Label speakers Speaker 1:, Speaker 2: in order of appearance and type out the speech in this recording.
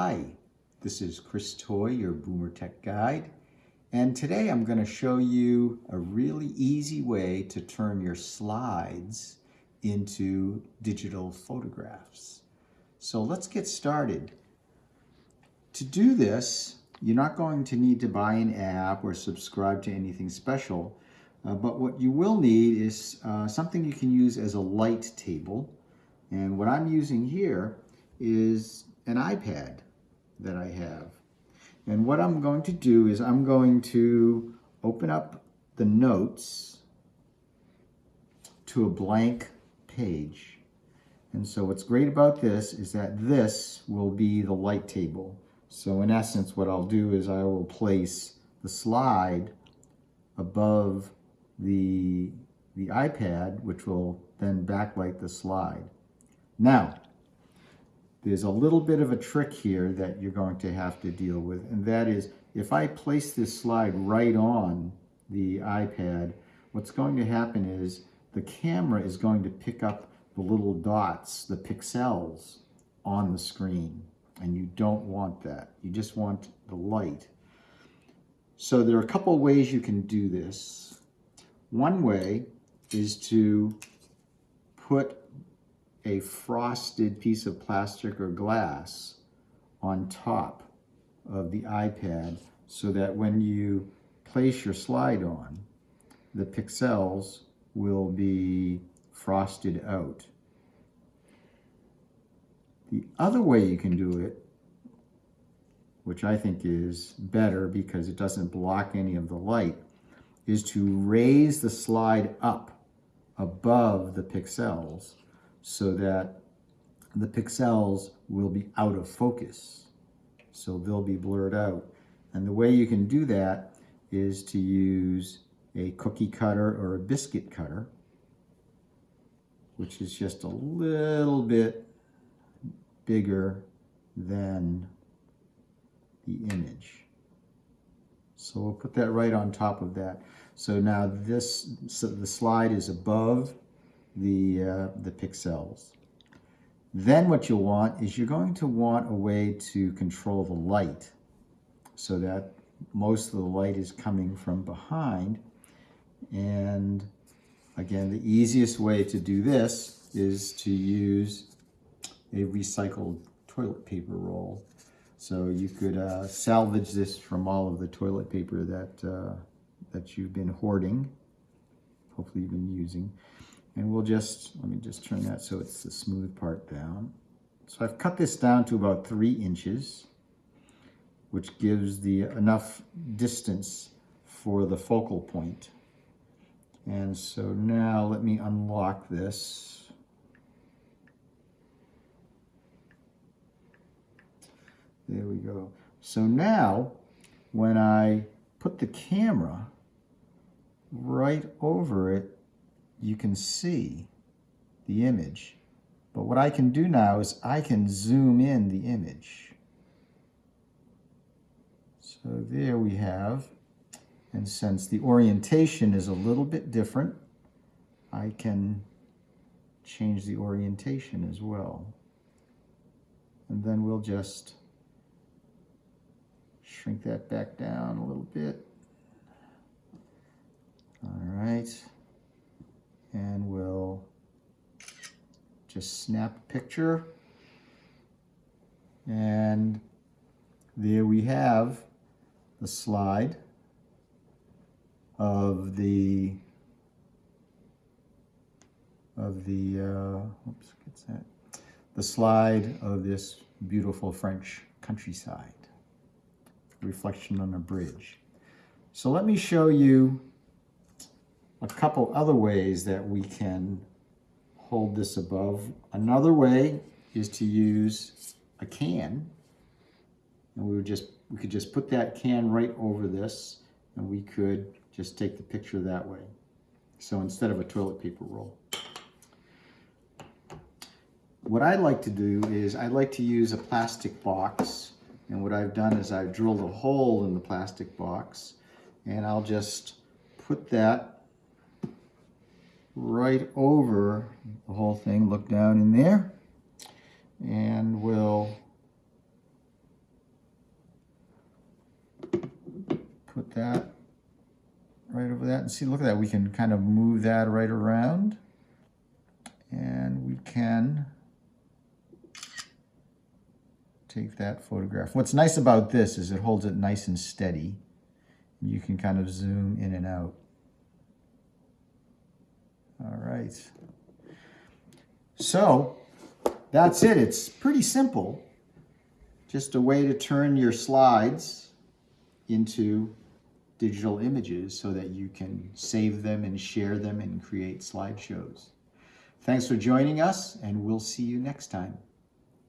Speaker 1: Hi, this is Chris Toy, your Boomer Tech Guide. And today I'm going to show you a really easy way to turn your slides into digital photographs. So let's get started. To do this, you're not going to need to buy an app or subscribe to anything special, uh, but what you will need is uh, something you can use as a light table. And what I'm using here is an iPad that I have. And what I'm going to do is I'm going to open up the notes to a blank page. And so what's great about this is that this will be the light table. So in essence, what I'll do is I will place the slide above the, the iPad, which will then backlight the slide. Now, there's a little bit of a trick here that you're going to have to deal with, and that is if I place this slide right on the iPad, what's going to happen is the camera is going to pick up the little dots, the pixels on the screen, and you don't want that. You just want the light. So there are a couple ways you can do this. One way is to put a frosted piece of plastic or glass on top of the iPad so that when you place your slide on, the pixels will be frosted out. The other way you can do it, which I think is better because it doesn't block any of the light, is to raise the slide up above the pixels so that the pixels will be out of focus. So they'll be blurred out. And the way you can do that is to use a cookie cutter or a biscuit cutter, which is just a little bit bigger than the image. So we'll put that right on top of that. So now this, so the slide is above the, uh, the pixels. Then what you'll want is you're going to want a way to control the light so that most of the light is coming from behind. And again, the easiest way to do this is to use a recycled toilet paper roll. So you could uh, salvage this from all of the toilet paper that, uh, that you've been hoarding, hopefully you've been using. And we'll just, let me just turn that so it's the smooth part down. So I've cut this down to about three inches, which gives the enough distance for the focal point. And so now let me unlock this. There we go. So now when I put the camera right over it, you can see the image. But what I can do now is I can zoom in the image. So there we have, and since the orientation is a little bit different, I can change the orientation as well. And then we'll just shrink that back down a little bit. All right and we'll just snap a picture. And there we have the slide of the of the uh, oops gets that? The slide of this beautiful French countryside. Reflection on a bridge. So let me show you a couple other ways that we can hold this above. Another way is to use a can. And we would just we could just put that can right over this and we could just take the picture that way. So instead of a toilet paper roll. What I like to do is I like to use a plastic box and what I've done is I've drilled a hole in the plastic box and I'll just put that right over the whole thing, look down in there, and we'll put that right over that. And see, look at that, we can kind of move that right around, and we can take that photograph. What's nice about this is it holds it nice and steady. You can kind of zoom in and out. So that's it. It's pretty simple. Just a way to turn your slides into digital images so that you can save them and share them and create slideshows. Thanks for joining us, and we'll see you next time.